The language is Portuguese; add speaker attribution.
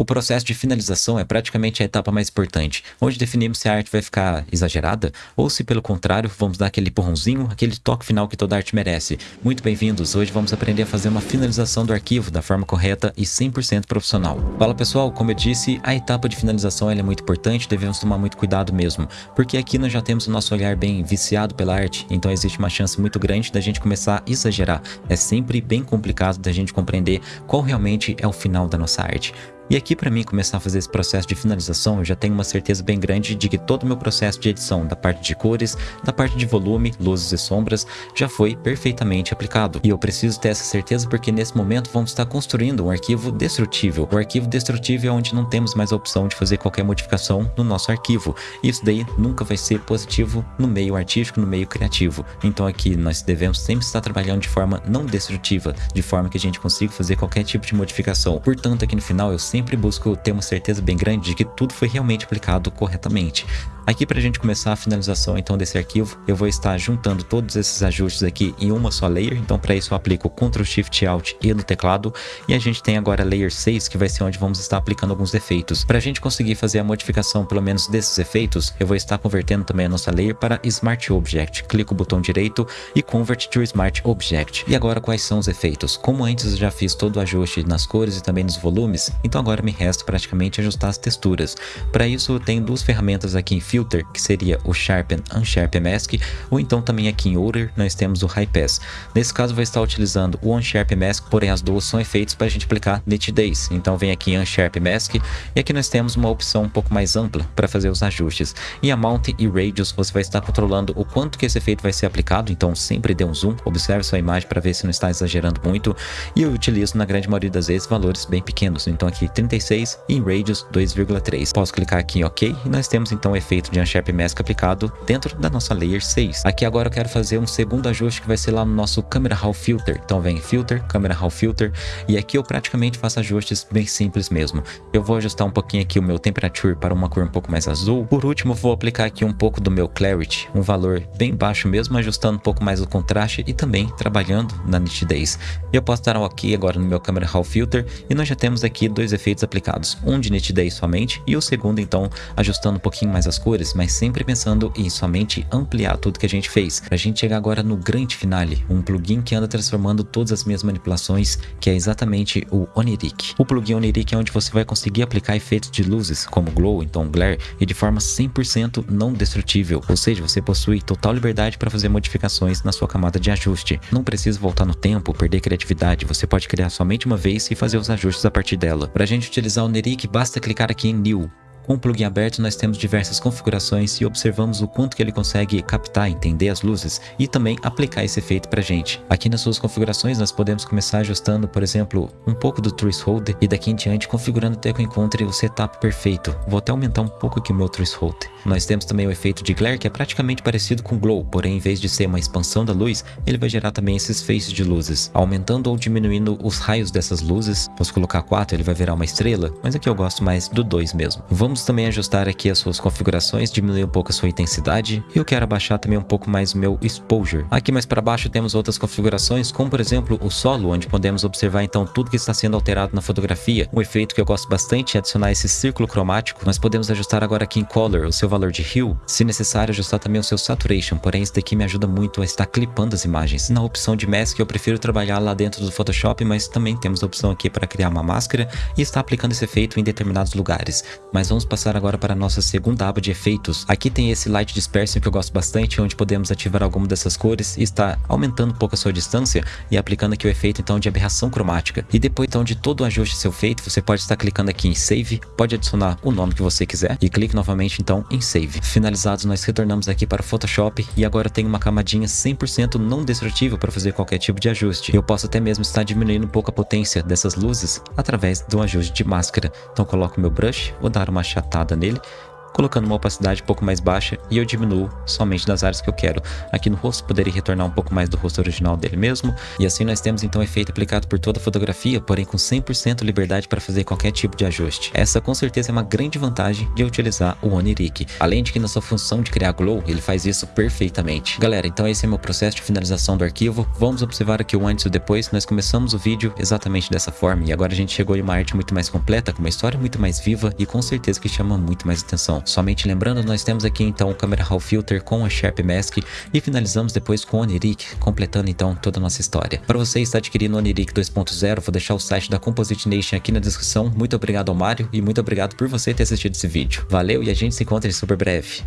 Speaker 1: O processo de finalização é praticamente a etapa mais importante, onde definimos se a arte vai ficar exagerada ou se, pelo contrário, vamos dar aquele empurrãozinho, aquele toque final que toda arte merece. Muito bem-vindos, hoje vamos aprender a fazer uma finalização do arquivo da forma correta e 100% profissional. Fala pessoal, como eu disse, a etapa de finalização é muito importante, devemos tomar muito cuidado mesmo, porque aqui nós já temos o nosso olhar bem viciado pela arte, então existe uma chance muito grande da gente começar a exagerar. É sempre bem complicado da gente compreender qual realmente é o final da nossa arte. E aqui para mim começar a fazer esse processo de finalização, eu já tenho uma certeza bem grande de que todo o meu processo de edição, da parte de cores, da parte de volume, luzes e sombras, já foi perfeitamente aplicado. E eu preciso ter essa certeza porque nesse momento vamos estar construindo um arquivo destrutível. O arquivo destrutível é onde não temos mais a opção de fazer qualquer modificação no nosso arquivo. Isso daí nunca vai ser positivo no meio artístico, no meio criativo. Então aqui nós devemos sempre estar trabalhando de forma não destrutiva, de forma que a gente consiga fazer qualquer tipo de modificação. Portanto, aqui no final eu sempre sempre busco ter uma certeza bem grande de que tudo foi realmente aplicado corretamente. Aqui para a gente começar a finalização então desse arquivo, eu vou estar juntando todos esses ajustes aqui em uma só layer, então para isso eu aplico Ctrl Shift Alt E no teclado, e a gente tem agora layer 6, que vai ser onde vamos estar aplicando alguns efeitos. Para a gente conseguir fazer a modificação pelo menos desses efeitos, eu vou estar convertendo também a nossa layer para Smart Object. Clico o botão direito e Convert to Smart Object. E agora quais são os efeitos? Como antes eu já fiz todo o ajuste nas cores e também nos volumes, então agora me resta praticamente ajustar as texturas. Para isso eu tenho duas ferramentas aqui em Filter, que seria o Sharpen Unsharpen Mask, ou então também aqui em Order nós temos o High Pass. Nesse caso vou estar utilizando o Unsharpen Mask, porém as duas são efeitos para a gente aplicar nitidez. Então vem aqui em Unsharpen Mask e aqui nós temos uma opção um pouco mais ampla para fazer os ajustes. Em Amount e Radius você vai estar controlando o quanto que esse efeito vai ser aplicado, então sempre dê um zoom, observe sua imagem para ver se não está exagerando muito. E eu utilizo na grande maioria das vezes valores bem pequenos, então aqui 36 e em Radius 2,3. Posso clicar aqui em OK e nós temos então o efeito de Unsharp Mask aplicado dentro da nossa Layer 6. Aqui agora eu quero fazer um segundo ajuste que vai ser lá no nosso Camera Raw Filter. Então vem Filter, Camera Raw Filter, e aqui eu praticamente faço ajustes bem simples mesmo. Eu vou ajustar um pouquinho aqui o meu Temperature para uma cor um pouco mais azul. Por último, vou aplicar aqui um pouco do meu Clarity, um valor bem baixo mesmo, ajustando um pouco mais o contraste e também trabalhando na nitidez. Eu posso dar um OK agora no meu Camera Raw Filter e nós já temos aqui dois efeitos aplicados, um de nitidez somente e o segundo então ajustando um pouquinho mais as cores, mas sempre pensando em somente ampliar tudo que a gente fez. Pra gente chegar agora no grande finale, um plugin que anda transformando todas as minhas manipulações, que é exatamente o Oniric. O plugin Oniric é onde você vai conseguir aplicar efeitos de luzes, como glow, então glare, e de forma 100% não destrutível, ou seja, você possui total liberdade para fazer modificações na sua camada de ajuste. Não precisa voltar no tempo, perder criatividade, você pode criar somente uma vez e fazer os ajustes a partir dela. Para a gente utilizar o Oniric, basta clicar aqui em New, com o plugin aberto nós temos diversas configurações e observamos o quanto que ele consegue captar, entender as luzes e também aplicar esse efeito pra gente. Aqui nas suas configurações nós podemos começar ajustando, por exemplo, um pouco do threshold e daqui em diante configurando até que eu encontre o setup perfeito. Vou até aumentar um pouco aqui o meu threshold. Nós temos também o efeito de glare que é praticamente parecido com glow, porém em vez de ser uma expansão da luz, ele vai gerar também esses faces de luzes, aumentando ou diminuindo os raios dessas luzes. Posso colocar 4, ele vai virar uma estrela, mas aqui eu gosto mais do 2 mesmo. Vamos Vamos também ajustar aqui as suas configurações, diminuir um pouco a sua intensidade. E eu quero abaixar também um pouco mais o meu exposure. Aqui mais para baixo temos outras configurações, como por exemplo o solo, onde podemos observar então tudo que está sendo alterado na fotografia. Um efeito que eu gosto bastante é adicionar esse círculo cromático. Nós podemos ajustar agora aqui em color o seu valor de hue. Se necessário, ajustar também o seu saturation, porém isso daqui me ajuda muito a estar clipando as imagens. Na opção de mask eu prefiro trabalhar lá dentro do Photoshop, mas também temos a opção aqui para criar uma máscara e estar aplicando esse efeito em determinados lugares. Mas vamos passar agora para a nossa segunda aba de efeitos. Aqui tem esse Light Dispersion que eu gosto bastante, onde podemos ativar alguma dessas cores e está aumentando um pouco a sua distância e aplicando aqui o efeito então de aberração cromática. E depois então de todo o ajuste seu feito, você pode estar clicando aqui em Save, pode adicionar o nome que você quiser e clique novamente então em Save. Finalizados, nós retornamos aqui para o Photoshop e agora tem uma camadinha 100% não destrutível para fazer qualquer tipo de ajuste. Eu posso até mesmo estar diminuindo um pouco a potência dessas luzes através do ajuste de máscara. Então coloco meu brush, vou dar uma achatada nele colocando uma opacidade um pouco mais baixa e eu diminuo somente nas áreas que eu quero. Aqui no rosto poderia retornar um pouco mais do rosto original dele mesmo, e assim nós temos então o efeito aplicado por toda a fotografia, porém com 100% liberdade para fazer qualquer tipo de ajuste. Essa com certeza é uma grande vantagem de utilizar o Onirik, além de que na sua função de criar glow, ele faz isso perfeitamente. Galera, então esse é meu processo de finalização do arquivo, vamos observar aqui o antes e o depois, nós começamos o vídeo exatamente dessa forma, e agora a gente chegou em uma arte muito mais completa, com uma história muito mais viva e com certeza que chama muito mais atenção. Somente lembrando, nós temos aqui então o Camera Raw Filter com a Sharp Mask e finalizamos depois com o Onirik, completando então toda a nossa história. Para você estar adquirindo o Onirik 2.0, vou deixar o site da Composite Nation aqui na descrição. Muito obrigado ao Mário e muito obrigado por você ter assistido esse vídeo. Valeu e a gente se encontra em super breve.